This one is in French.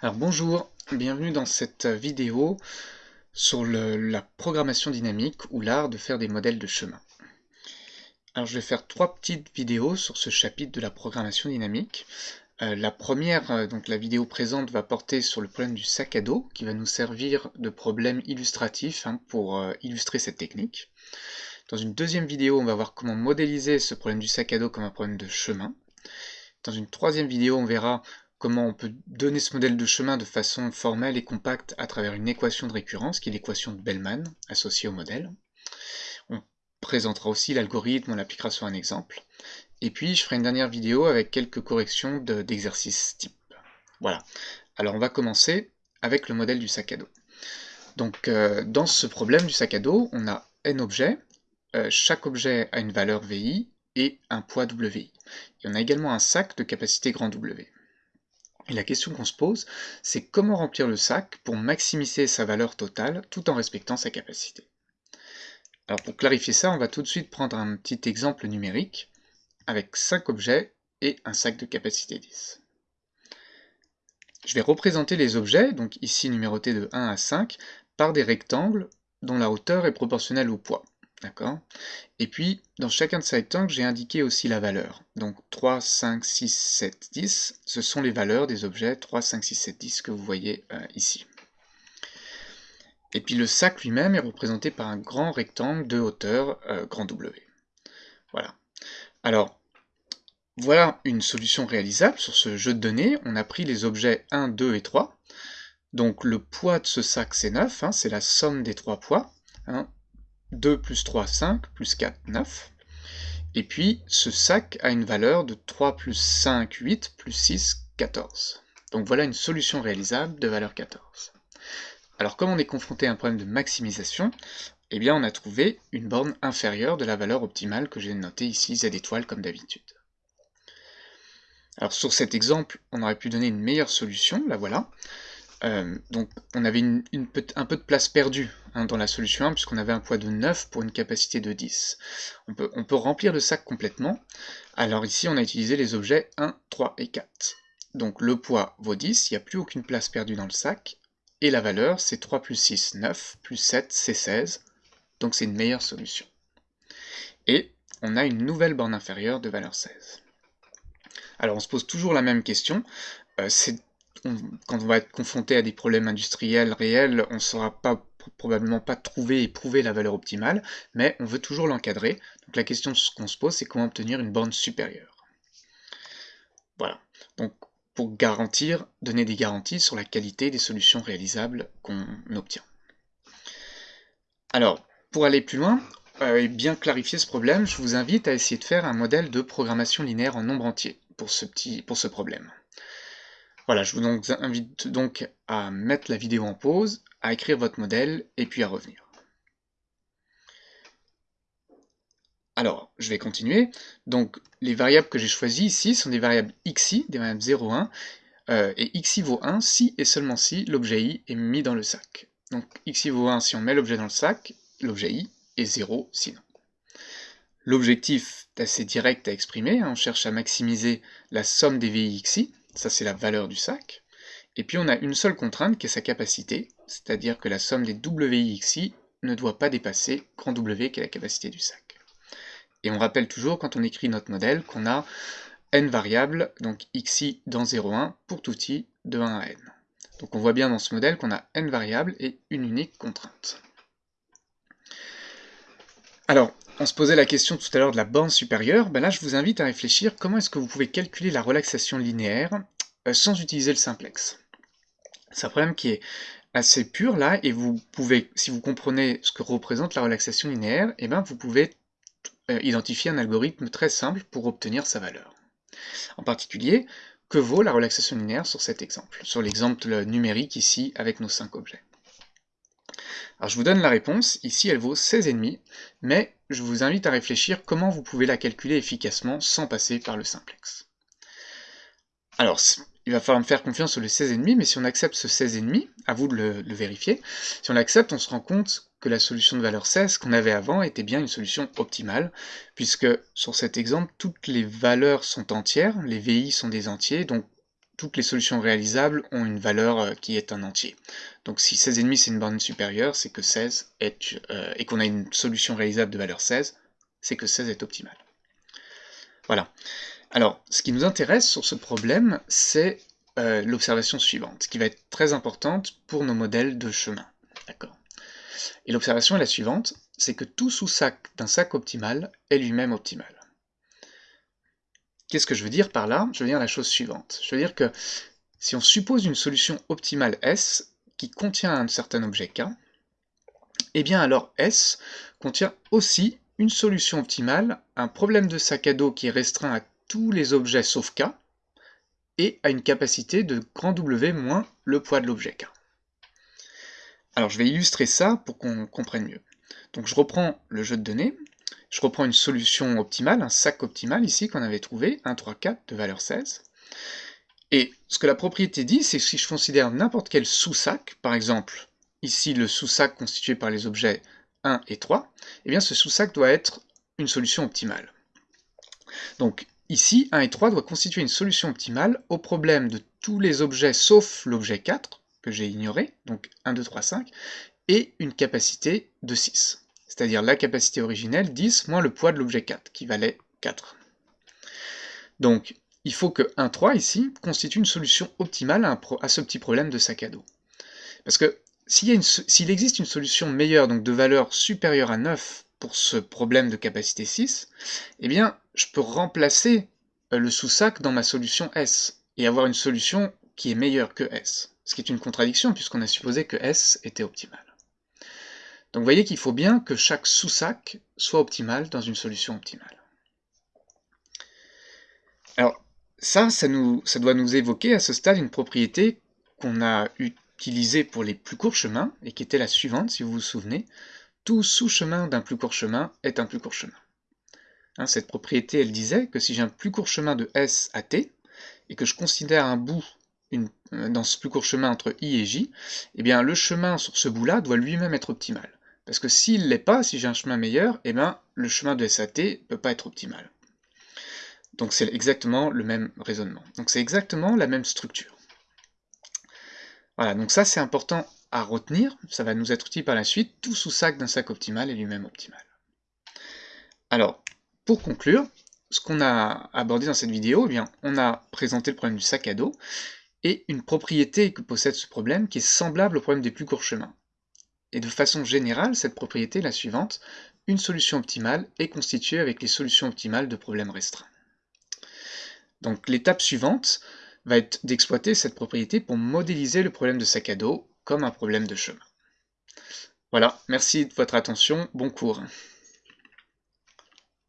Alors bonjour, bienvenue dans cette vidéo sur la programmation dynamique ou l'art de faire des modèles de chemin. Alors je vais faire trois petites vidéos sur ce chapitre de la programmation dynamique. Euh, la première, euh, donc la vidéo présente, va porter sur le problème du sac à dos, qui va nous servir de problème illustratif hein, pour euh, illustrer cette technique. Dans une deuxième vidéo, on va voir comment modéliser ce problème du sac à dos comme un problème de chemin. Dans une troisième vidéo, on verra comment on peut donner ce modèle de chemin de façon formelle et compacte à travers une équation de récurrence, qui est l'équation de Bellman, associée au modèle. On présentera aussi l'algorithme, on l'appliquera sur un exemple. Et puis, je ferai une dernière vidéo avec quelques corrections d'exercices type. Voilà. Alors, on va commencer avec le modèle du sac à dos. Donc, euh, dans ce problème du sac à dos, on a n objets. Euh, chaque objet a une valeur VI et un poids WI. Et on a également un sac de capacité grand W. Et la question qu'on se pose, c'est comment remplir le sac pour maximiser sa valeur totale tout en respectant sa capacité. Alors pour clarifier ça, on va tout de suite prendre un petit exemple numérique avec 5 objets et un sac de capacité 10. Je vais représenter les objets, donc ici numérotés de 1 à 5, par des rectangles dont la hauteur est proportionnelle au poids. D'accord Et puis, dans chacun de ces rectangles, j'ai indiqué aussi la valeur. Donc 3, 5, 6, 7, 10, ce sont les valeurs des objets 3, 5, 6, 7, 10 que vous voyez euh, ici. Et puis le sac lui-même est représenté par un grand rectangle de hauteur euh, grand W. Voilà. Alors, voilà une solution réalisable sur ce jeu de données. On a pris les objets 1, 2 et 3. Donc le poids de ce sac c'est 9, hein, c'est la somme des trois poids. Hein. 2 plus 3, 5, plus 4, 9. Et puis, ce sac a une valeur de 3 plus 5, 8, plus 6, 14. Donc voilà une solution réalisable de valeur 14. Alors comme on est confronté à un problème de maximisation, eh bien on a trouvé une borne inférieure de la valeur optimale que j'ai notée ici, z étoile comme d'habitude. Alors sur cet exemple, on aurait pu donner une meilleure solution, la voilà. Euh, donc on avait un peu de place perdue hein, dans la solution 1 puisqu'on avait un poids de 9 pour une capacité de 10. On peut, remplir le sac complètement. Alors ici on a utilisé les objets 1, 3 et 4. Donc le poids vaut 10, il n'y a plus aucune place perdue dans le sac. Et la valeur c'est 3 plus 6, 9, plus 7 c'est 16. Donc c'est une meilleure solution. Et on a une nouvelle borne inférieure de valeur 16. Alors on se pose toujours la même question, euh, c'est quand on va être confronté à des problèmes industriels réels, on ne saura probablement pas trouver et prouver la valeur optimale, mais on veut toujours l'encadrer. Donc la question qu'on se pose, c'est comment obtenir une borne supérieure. Voilà. Donc pour garantir, donner des garanties sur la qualité des solutions réalisables qu'on obtient. Alors, pour aller plus loin, euh, et bien clarifier ce problème, je vous invite à essayer de faire un modèle de programmation linéaire en nombre entier pour ce problème. Voilà, je vous invite donc à mettre la vidéo en pause, à écrire votre modèle, et puis à revenir. Alors, je vais continuer. Donc, les variables que j'ai choisies ici sont des variables xi, des variables 0, 1, euh, et xi vaut 1 si et seulement si l'objet i est mis dans le sac. Donc, xi vaut 1 si on met l'objet dans le sac, l'objet i, est 0 sinon. L'objectif est assez direct à exprimer, hein. on cherche à maximiser la somme des vi xi, ça c'est la valeur du sac. Et puis on a une seule contrainte qui est sa capacité, c'est-à-dire que la somme des WIXI ne doit pas dépasser grand W qui est la capacité du sac. Et on rappelle toujours quand on écrit notre modèle qu'on a n variables, donc xi dans 0,1 pour tout i de 1 à n. Donc on voit bien dans ce modèle qu'on a n variables et une unique contrainte. Alors, on se posait la question tout à l'heure de la borne supérieure, ben là je vous invite à réfléchir comment est-ce que vous pouvez calculer la relaxation linéaire euh, sans utiliser le simplex? C'est un problème qui est assez pur là, et vous pouvez, si vous comprenez ce que représente la relaxation linéaire, eh ben vous pouvez euh, identifier un algorithme très simple pour obtenir sa valeur. En particulier, que vaut la relaxation linéaire sur cet exemple, sur l'exemple numérique ici avec nos 5 objets. Alors je vous donne la réponse, ici elle vaut 16,5, mais je vous invite à réfléchir comment vous pouvez la calculer efficacement sans passer par le simplex. Alors, il va falloir me faire confiance sur le 16,5, mais si on accepte ce 16,5, à vous de le, vérifier, si on l'accepte, on se rend compte que la solution de valeur 16 qu'on avait avant était bien une solution optimale, puisque sur cet exemple, toutes les valeurs sont entières, les VI sont des entiers, donc toutes les solutions réalisables ont une valeur euh, qui est un entier. Donc si 16,5 c'est une borne supérieure, c'est que 16 est, euh, et qu'on a une solution réalisable de valeur 16, c'est que 16 est optimal. Voilà. Alors, ce qui nous intéresse sur ce problème, c'est euh, l'observation suivante, qui va être très importante pour nos modèles de chemin. D'accord Et l'observation est la suivante, c'est que tout sous-sac d'un sac optimal est lui-même optimal. Qu'est-ce que je veux dire par là? Je veux dire la chose suivante. Je veux dire que si on suppose une solution optimale S qui contient un certain objet K, eh bien alors S contient aussi une solution optimale, un problème de sac à dos qui est restreint à tous les objets sauf K, et à une capacité de grand W moins le poids de l'objet K. Alors je vais illustrer ça pour qu'on comprenne mieux. Donc je reprends le jeu de données, je reprends une solution optimale, un sac optimal ici qu'on avait trouvé, 1, 3, 4 de valeur 16. Et ce que la propriété dit, c'est que si je considère n'importe quel sous-sac, par exemple ici le sous-sac constitué par les objets 1 et 3, eh bien ce sous-sac doit être une solution optimale. Donc ici, 1 et 3 doit constituer une solution optimale au problème de tous les objets sauf l'objet 4, que j'ai ignoré, donc 1, 2, 3, 5, et une capacité de 6 c'est-à-dire la capacité originelle, 10 moins le poids de l'objet 4, qui valait 4. Donc, il faut que 1, 3 ici constitue une solution optimale à, ce petit problème de sac à dos. Parce que s'il existe une solution meilleure, donc de valeur supérieure à 9 pour ce problème de capacité 6, eh bien, je peux remplacer euh, le sous-sac dans ma solution S, et avoir une solution qui est meilleure que S. Ce qui est une contradiction, puisqu'on a supposé que S était optimal. Donc vous voyez qu'il faut bien que chaque sous-sac soit optimal dans une solution optimale. Alors ça, ça, doit nous évoquer à ce stade une propriété qu'on a utilisée pour les plus courts chemins, et qui était la suivante, si vous vous souvenez. Tout sous-chemin d'un plus court chemin est un plus court chemin. Hein, cette propriété, elle disait que si j'ai un plus court chemin de S à T, et que je considère un bout euh, dans ce plus court chemin entre I et J, eh bien le chemin sur ce bout-là doit lui-même être optimal. Parce que s'il ne l'est pas, si j'ai un chemin meilleur, eh ben, le chemin de SAT ne peut pas être optimal. Donc c'est exactement le même raisonnement. Donc c'est exactement la même structure. Voilà, donc ça c'est important à retenir, ça va nous être utile par la suite, tout sous-sac d'un sac optimal est lui-même optimal. Alors, pour conclure, ce qu'on a abordé dans cette vidéo, eh bien, on a présenté le problème du sac à dos, et une propriété que possède ce problème qui est semblable au problème des plus courts chemins. Et de façon générale, cette propriété est la suivante. Une solution optimale est constituée avec les solutions optimales de problèmes restreints. Donc l'étape suivante va être d'exploiter cette propriété pour modéliser le problème de sac à dos comme un problème de chemin. Voilà, merci de votre attention, bon cours.